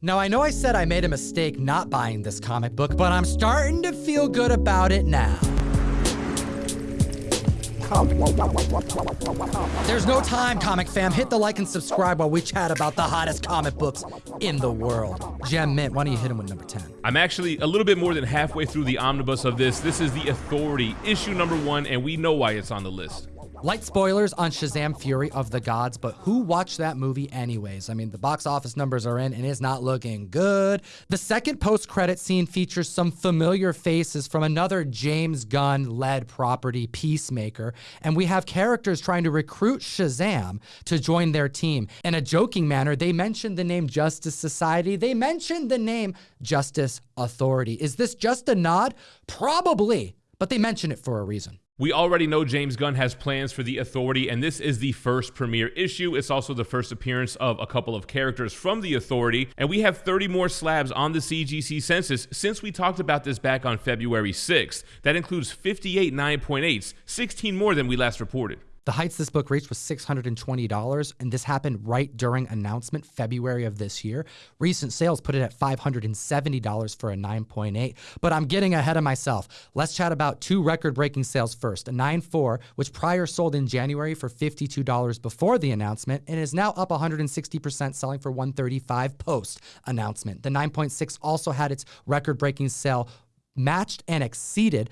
Now, I know I said I made a mistake not buying this comic book, but I'm starting to feel good about it now. There's no time, comic fam. Hit the like and subscribe while we chat about the hottest comic books in the world. Gem Mint, why don't you hit him with number 10? I'm actually a little bit more than halfway through the omnibus of this. This is The Authority, issue number one, and we know why it's on the list. Light spoilers on Shazam Fury of the Gods, but who watched that movie anyways? I mean, the box office numbers are in and it's not looking good. The second post credit scene features some familiar faces from another James Gunn led property, Peacemaker, and we have characters trying to recruit Shazam to join their team. In a joking manner, they mentioned the name Justice Society, they mentioned the name Justice Authority. Is this just a nod? Probably, but they mention it for a reason. We already know James Gunn has plans for The Authority, and this is the first premiere issue. It's also the first appearance of a couple of characters from The Authority, and we have 30 more slabs on the CGC census since we talked about this back on February 6th. That includes 58 9.8s, 16 more than we last reported. The heights this book reached was $620, and this happened right during announcement February of this year. Recent sales put it at $570 for a 9.8, but I'm getting ahead of myself. Let's chat about two record breaking sales first. A 9.4, which prior sold in January for $52 before the announcement, and is now up 160%, selling for 135 post announcement. The 9.6 also had its record breaking sale matched and exceeded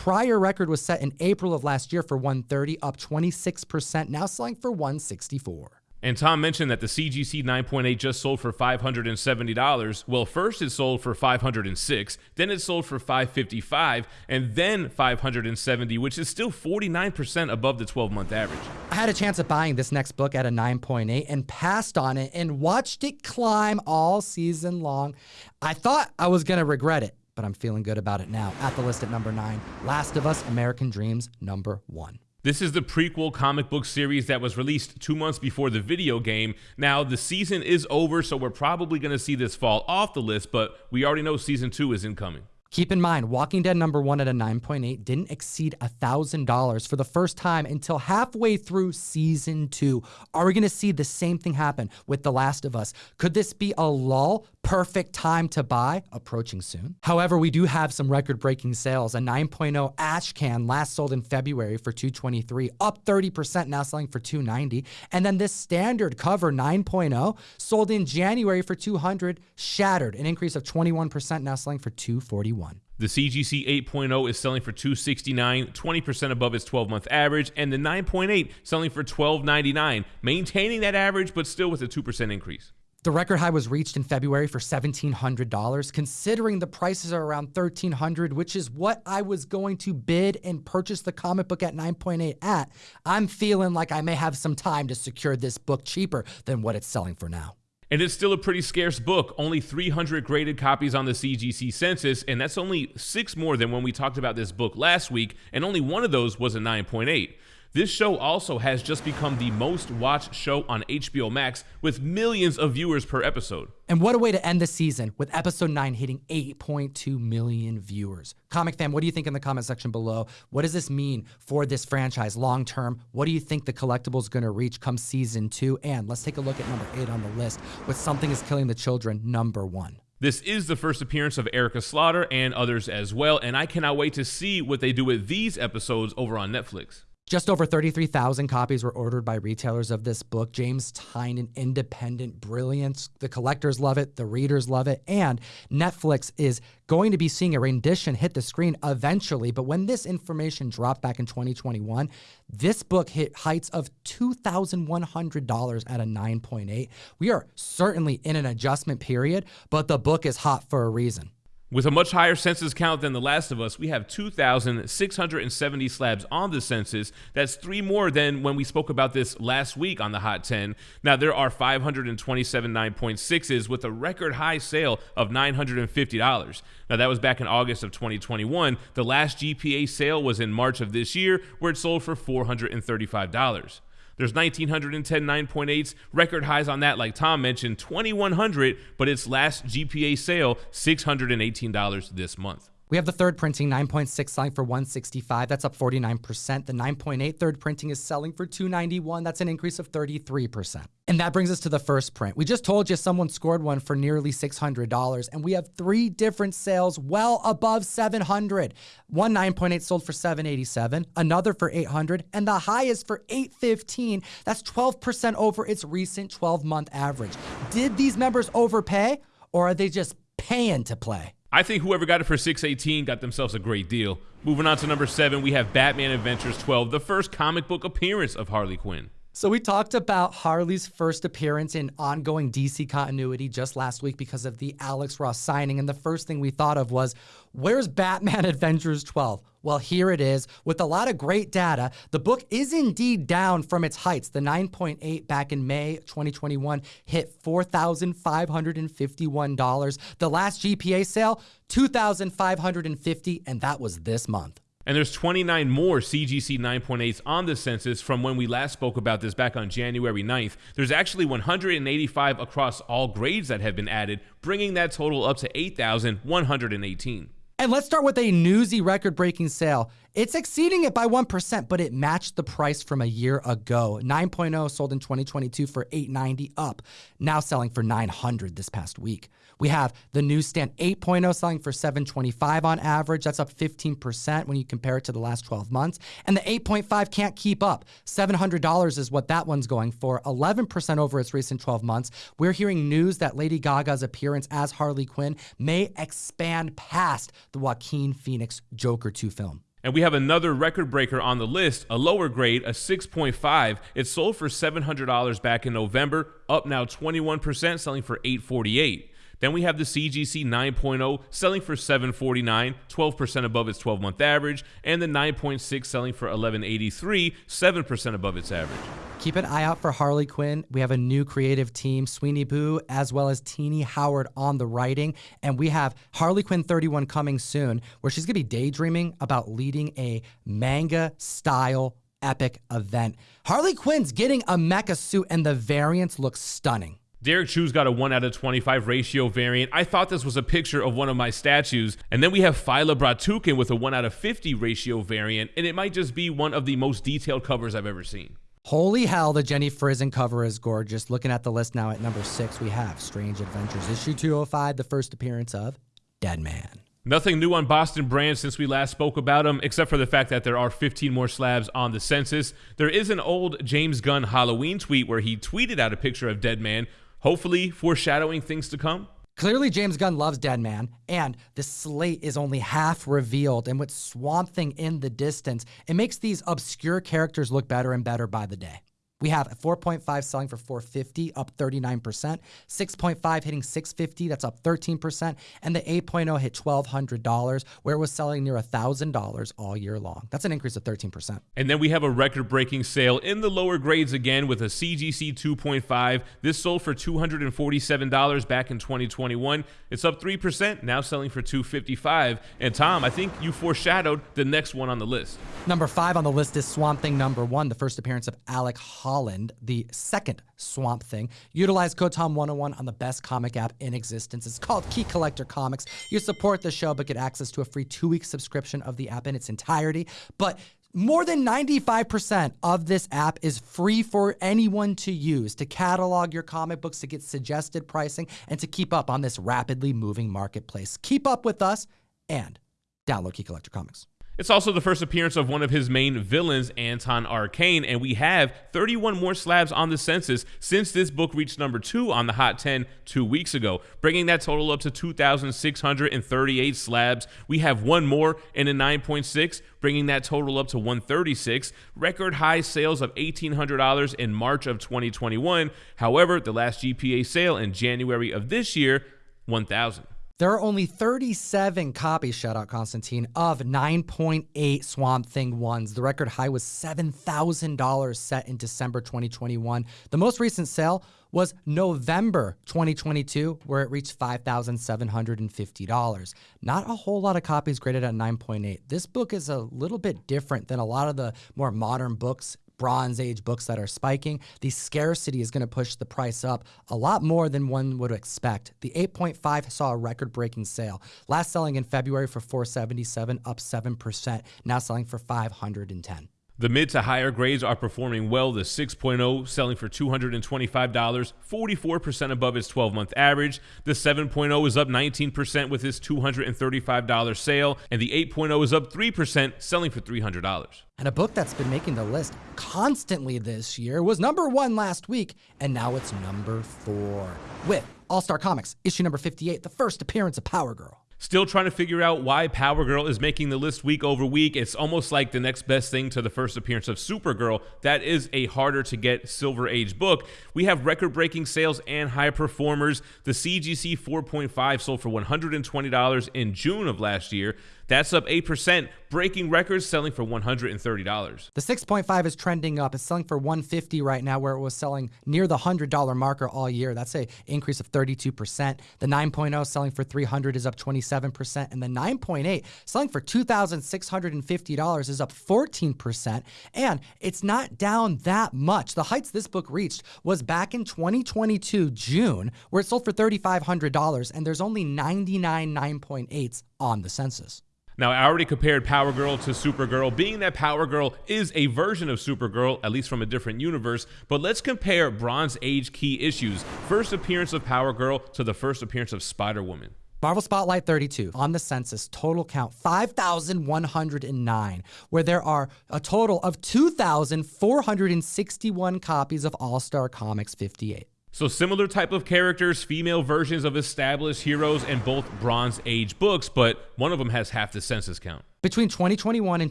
Prior record was set in April of last year for 130, up 26%, now selling for 164. And Tom mentioned that the CGC 9.8 just sold for $570. Well, first it sold for 506, then it sold for 555, and then 570, which is still 49% above the 12-month average. I had a chance at buying this next book at a 9.8 and passed on it and watched it climb all season long. I thought I was going to regret it but I'm feeling good about it now. At the list at number nine, Last of Us American Dreams, number one. This is the prequel comic book series that was released two months before the video game. Now, the season is over, so we're probably going to see this fall off the list, but we already know season two is incoming. Keep in mind, Walking Dead number one at a 9.8 didn't exceed $1,000 for the first time until halfway through season two. Are we going to see the same thing happen with The Last of Us? Could this be a lull? Perfect time to buy? Approaching soon. However, we do have some record breaking sales. A 9.0 ash can last sold in February for 223, up 30%, now selling for 290. And then this standard cover 9.0 sold in January for 200, shattered, an increase of 21%, now selling for 241. The CGC 8.0 is selling for 269, 20% above its 12-month average, and the 9.8 selling for 12.99, maintaining that average but still with a 2% increase. The record high was reached in February for $1,700. Considering the prices are around 1,300, which is what I was going to bid and purchase the comic book at 9.8 at, I'm feeling like I may have some time to secure this book cheaper than what it's selling for now. And it's still a pretty scarce book, only 300 graded copies on the CGC census, and that's only six more than when we talked about this book last week, and only one of those was a 9.8. This show also has just become the most watched show on HBO Max with millions of viewers per episode. And what a way to end the season with episode 9 hitting 8.2 million viewers. Comic fan, what do you think in the comment section below? What does this mean for this franchise long term? What do you think the collectible is going to reach come season 2? And let's take a look at number 8 on the list with Something is Killing the Children, number 1. This is the first appearance of Erica Slaughter and others as well, and I cannot wait to see what they do with these episodes over on Netflix. Just over 33,000 copies were ordered by retailers of this book. James Tynion, independent brilliance. The collectors love it, the readers love it, and Netflix is going to be seeing a rendition hit the screen eventually. But when this information dropped back in 2021, this book hit heights of $2,100 at a 9.8. We are certainly in an adjustment period, but the book is hot for a reason. With a much higher census count than The Last of Us, we have 2,670 slabs on the census. That's three more than when we spoke about this last week on the Hot 10. Now, there are 527 9.6s with a record high sale of $950. Now, that was back in August of 2021. The last GPA sale was in March of this year, where it sold for $435. There's 1,910 9.8s, record highs on that, like Tom mentioned, 2,100, but its last GPA sale, $618 this month. We have the third printing 9.6 selling for 165. That's up 49%. The 9.8 third printing is selling for 291. That's an increase of 33%. And that brings us to the first print. We just told you someone scored one for nearly $600 and we have three different sales well above 700. One 9.8 sold for 787, another for 800, and the highest for 815. That's 12% over its recent 12-month average. Did these members overpay or are they just paying to play? I think whoever got it for 618 got themselves a great deal. Moving on to number seven, we have Batman Adventures 12, the first comic book appearance of Harley Quinn. So we talked about Harley's first appearance in ongoing DC continuity just last week because of the Alex Ross signing. And the first thing we thought of was, where's Batman Adventures 12? Well, here it is. With a lot of great data, the book is indeed down from its heights. The 9.8 back in May 2021 hit $4,551. The last GPA sale, 2,550, and that was this month. And there's 29 more CGC 9.8s on the census from when we last spoke about this back on January 9th. There's actually 185 across all grades that have been added, bringing that total up to 8,118. And let's start with a newsy record breaking sale. It's exceeding it by 1%, but it matched the price from a year ago. 9.0 sold in 2022 for 890 up, now selling for 900 this past week. We have the newsstand 8.0 selling for 725 on average. That's up 15% when you compare it to the last 12 months. And the 8.5 can't keep up. $700 is what that one's going for, 11% over its recent 12 months. We're hearing news that Lady Gaga's appearance as Harley Quinn may expand past the Joaquin Phoenix Joker 2 film. And we have another record breaker on the list, a lower grade, a 6.5. It sold for $700 back in November, up now 21%, selling for 848. Then we have the CGC 9.0 selling for 749, 12% above its 12-month average, and the 9.6 selling for 1183, 7% above its average. Keep an eye out for Harley Quinn. We have a new creative team, Sweeney Boo, as well as Tini Howard on the writing. And we have Harley Quinn 31 coming soon, where she's going to be daydreaming about leading a manga style epic event. Harley Quinn's getting a mecha suit, and the variants look stunning. Derrick Chew's got a 1 out of 25 ratio variant. I thought this was a picture of one of my statues. And then we have Phyla Bratukin with a 1 out of 50 ratio variant, and it might just be one of the most detailed covers I've ever seen. Holy hell, the Jenny Frison cover is gorgeous. Looking at the list now at number six, we have Strange Adventures, issue 205, the first appearance of Deadman. Nothing new on Boston Brand since we last spoke about them, except for the fact that there are 15 more slabs on the census. There is an old James Gunn Halloween tweet where he tweeted out a picture of Deadman, hopefully foreshadowing things to come. Clearly, James Gunn loves Deadman, and the slate is only half revealed. And with Swamp Thing in the distance, it makes these obscure characters look better and better by the day. We have a 4.5 selling for 450, up 39%. 6.5 hitting 650, that's up 13%. And the 8.0 hit $1,200, where it was selling near $1,000 all year long. That's an increase of 13%. And then we have a record breaking sale in the lower grades again with a CGC 2.5. This sold for $247 back in 2021. It's up 3%, now selling for 255 And Tom, I think you foreshadowed the next one on the list. Number five on the list is Swamp Thing number one, the first appearance of Alec Holland, the second Swamp Thing. Utilize code TOM101 on the best comic app in existence. It's called Key Collector Comics. You support the show, but get access to a free two week subscription of the app in its entirety. But more than 95% of this app is free for anyone to use to catalog your comic books, to get suggested pricing, and to keep up on this rapidly moving marketplace. Keep up with us and download Key Collector Comics. It's also the first appearance of one of his main villains, Anton Arcane, and we have 31 more slabs on the census since this book reached number two on the Hot 10 two weeks ago, bringing that total up to 2,638 slabs. We have one more in a 9.6, bringing that total up to 136. Record high sales of $1,800 in March of 2021. However, the last GPA sale in January of this year, 1,000. There are only 37 copies, shout out Constantine, of 9.8 Swamp Thing ones. The record high was $7,000 set in December 2021. The most recent sale was November 2022, where it reached $5,750. Not a whole lot of copies graded at 9.8. This book is a little bit different than a lot of the more modern books Bronze Age books that are spiking, the scarcity is going to push the price up a lot more than one would expect. The 8.5 saw a record breaking sale, last selling in February for 477, up 7%, now selling for 510. The mid to higher grades are performing well. The 6.0 selling for $225, 44% above its 12 month average. The 7.0 is up 19% with its $235 sale, and the 8.0 is up 3%, selling for $300. And a book that's been making the list constantly this year was number one last week, and now it's number four with All Star Comics, issue number 58, the first appearance of Power Girl. Still trying to figure out why Power Girl is making the list week over week. It's almost like the next best thing to the first appearance of Supergirl. That is a harder to get Silver Age book. We have record breaking sales and high performers. The CGC 4.5 sold for $120 in June of last year. That's up 8%, breaking records selling for $130. The 6.5 is trending up. It's selling for 150 right now where it was selling near the $100 marker all year. That's a increase of 32%. The 9.0 selling for 300 is up 27% and the 9.8 selling for $2,650 is up 14% and it's not down that much. The heights this book reached was back in 2022 June where it sold for $3,500 and there's only 99 9.8s on the census. Now, I already compared Power Girl to Supergirl, being that Power Girl is a version of Supergirl, at least from a different universe. But let's compare Bronze Age key issues. First appearance of Power Girl to the first appearance of Spider Woman. Marvel Spotlight 32 on the census, total count 5,109, where there are a total of 2,461 copies of All Star Comics 58. So similar type of characters, female versions of established heroes in both Bronze Age books, but one of them has half the census count. Between 2021 and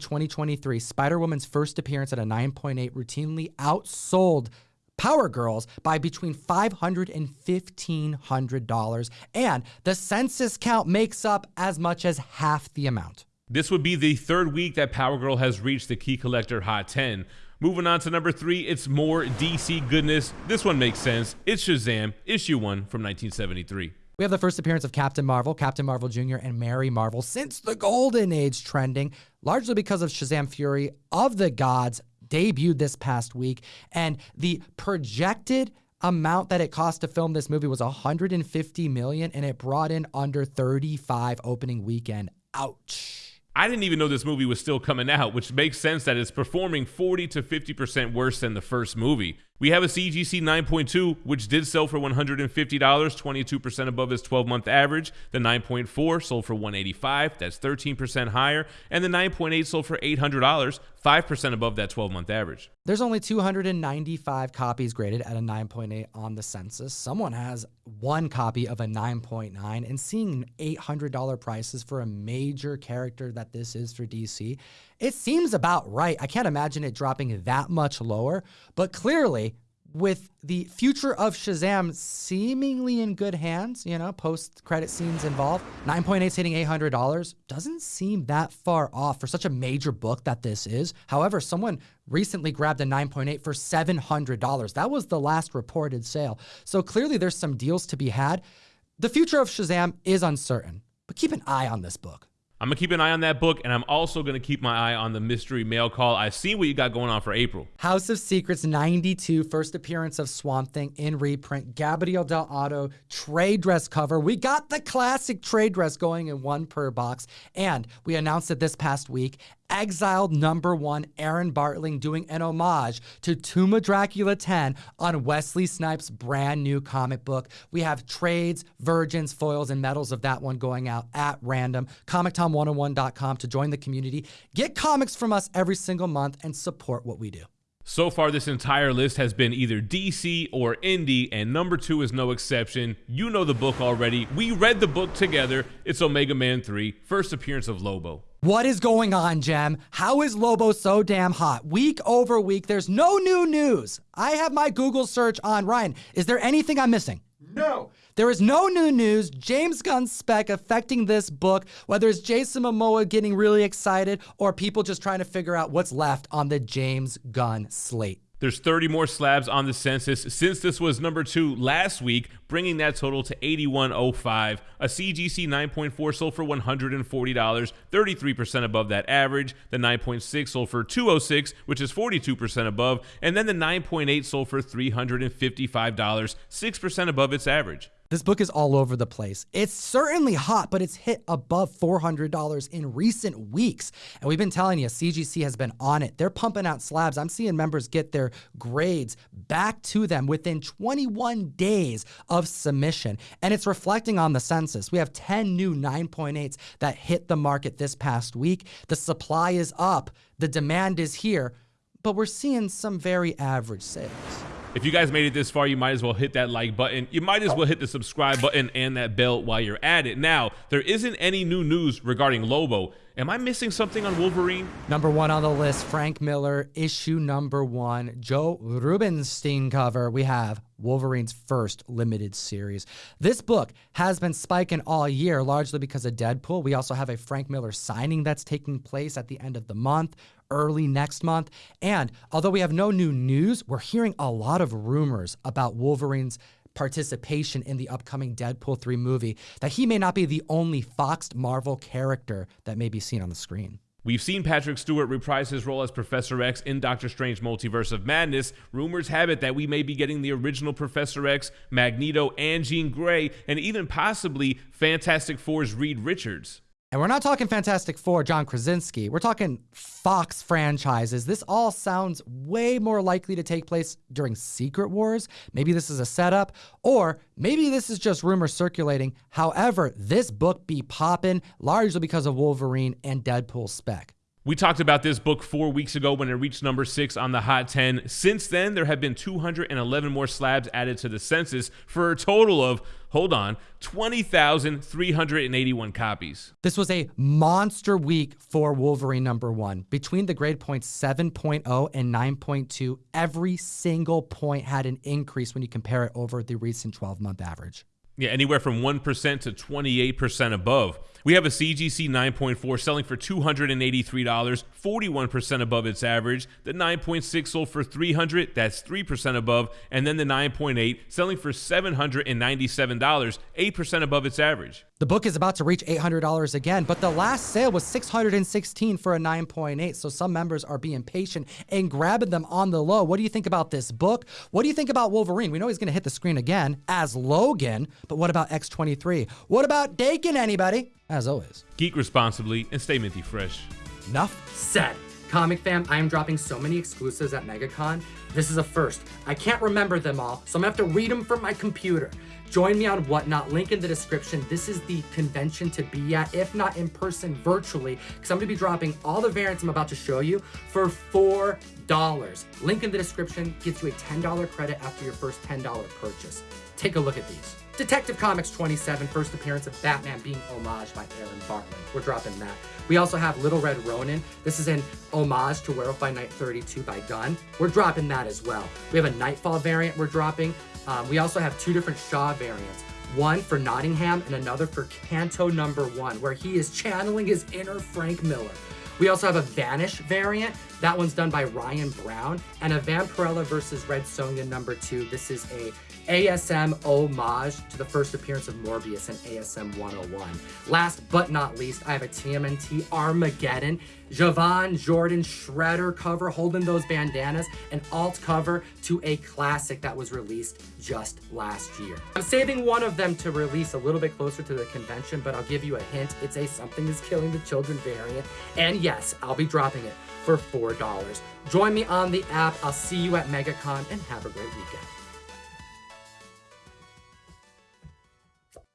2023, Spider-Woman's first appearance at a 9.8 routinely outsold Power Girls by between $500 and $1,500, and the census count makes up as much as half the amount. This would be the third week that Power Girl has reached the Key Collector Hot 10. Moving on to number three, it's more DC goodness. This one makes sense. It's Shazam, issue one from 1973. We have the first appearance of Captain Marvel, Captain Marvel Jr., and Mary Marvel since the Golden Age trending, largely because of Shazam Fury of the Gods debuted this past week. And the projected amount that it cost to film this movie was 150 million and it brought in under 35 opening weekend. Ouch. I didn't even know this movie was still coming out, which makes sense that it's performing 40 to 50% worse than the first movie. We have a CGC 9.2, which did sell for $150, 22% above its 12 month average. The 9.4 sold for 185, that's 13% higher. And the 9.8 sold for $800, 5% above that 12 month average. There's only 295 copies graded at a 9.8 on the census. Someone has one copy of a 9.9, and seeing $800 prices for a major character that this is for DC, it seems about right. I can't imagine it dropping that much lower, but clearly, with the future of Shazam seemingly in good hands, you know, post credit scenes involved, 9.8 hitting $800 doesn't seem that far off for such a major book that this is. However, someone recently grabbed a 9.8 for $700. That was the last reported sale. So clearly there's some deals to be had. The future of Shazam is uncertain, but keep an eye on this book. I'm gonna keep an eye on that book, and I'm also gonna keep my eye on the mystery mail call. I've seen what you got going on for April. House of Secrets 92, first appearance of Swamp Thing in reprint. Gabriel Dell'Otto trade dress cover. We got the classic trade dress going in one per box, and we announced it this past week exiled number one Aaron Bartling doing an homage to of Dracula 10 on Wesley Snipes' brand new comic book. We have trades, virgins, foils, and medals of that one going out at random. ComicTom101.com to join the community. Get comics from us every single month and support what we do. So far, this entire list has been either DC or indie, and number two is no exception. You know the book already. We read the book together. It's Omega Man 3, first appearance of Lobo. What is going on, Jem? How is Lobo so damn hot? Week over week, there's no new news. I have my Google search on. Ryan, is there anything I'm missing? No. There is no new news. James Gunn's spec affecting this book, whether it's Jason Momoa getting really excited or people just trying to figure out what's left on the James Gunn slate. There's 30 more slabs on the census since this was number two last week, bringing that total to 8105. A CGC 9.4 sold for $140, 33% above that average. The 9.6 sold for 206, which is 42% above, and then the 9.8 sold for $355, 6% above its average. This book is all over the place. It's certainly hot, but it's hit above $400 in recent weeks. And we've been telling you, CGC has been on it. They're pumping out slabs. I'm seeing members get their grades back to them within 21 days of submission. And it's reflecting on the census. We have 10 new 9.8s that hit the market this past week. The supply is up, the demand is here, but we're seeing some very average sales. If you guys made it this far, you might as well hit that like button. You might as well hit the subscribe button and that bell while you're at it. Now, there isn't any new news regarding Lobo. Am I missing something on Wolverine? Number one on the list, Frank Miller, issue number one, Joe Rubinstein cover. We have Wolverine's first limited series. This book has been spiking all year, largely because of Deadpool. We also have a Frank Miller signing that's taking place at the end of the month early next month. And although we have no new news, we're hearing a lot of rumors about Wolverine's participation in the upcoming Deadpool 3 movie that he may not be the only Foxed Marvel character that may be seen on the screen. We've seen Patrick Stewart reprise his role as Professor X in Doctor Strange Multiverse of Madness. Rumors have it that we may be getting the original Professor X, Magneto, and Jean Grey, and even possibly Fantastic Four's Reed Richards. And we're not talking Fantastic Four, John Krasinski. We're talking Fox franchises. This all sounds way more likely to take place during Secret Wars. Maybe this is a setup, or maybe this is just rumors circulating. However, this book be popping largely because of Wolverine and Deadpool spec. We talked about this book four weeks ago when it reached number six on the Hot 10. Since then, there have been 211 more slabs added to the census for a total of, hold on, 20,381 copies. This was a monster week for Wolverine number one. Between the grade points 7.0 and 9.2, every single point had an increase when you compare it over the recent 12 month average. Yeah, anywhere from 1% to 28% above. We have a CGC 9.4 selling for $283, 41% above its average. The 9.6 sold for 300, that's 3% above, and then the 9.8 selling for $797, 8% above its average. The book is about to reach $800 again, but the last sale was $616 for a 9.8, so some members are being patient and grabbing them on the low. What do you think about this book? What do you think about Wolverine? We know he's going to hit the screen again as Logan, but what about X23? What about Daken, anybody? as always. Geek responsibly and stay minty fresh. Enough said. Comic fam, I am dropping so many exclusives at MegaCon. This is a first. I can't remember them all, so I'm gonna have to read them from my computer. Join me on Whatnot, link in the description. This is the convention to be at, if not in person, virtually, because I'm gonna be dropping all the variants I'm about to show you for $4. Link in the description gets you a $10 credit after your first $10 purchase. Take a look at these. Detective Comics 27, first appearance of Batman being homaged by Aaron Bartling. We're dropping that. We also have Little Red Ronin. This is an homage to Werewolf by Night 32 by Gunn. We're dropping that as well. We have a Nightfall variant we're dropping. Um, we also have two different Shaw variants. One for Nottingham and another for Canto number one, where he is channeling his inner Frank Miller. We also have a Vanish variant. That one's done by Ryan Brown. And a Vampirella versus Red Sonja number two. This is a ASM homage to the first appearance of Morbius in ASM 101. Last but not least, I have a TMNT Armageddon, Jovan Jordan Shredder cover holding those bandanas, an alt cover to a classic that was released just last year. I'm saving one of them to release a little bit closer to the convention, but I'll give you a hint. It's a Something is Killing the Children variant. And yes, I'll be dropping it for $4. Join me on the app. I'll see you at MegaCon and have a great weekend.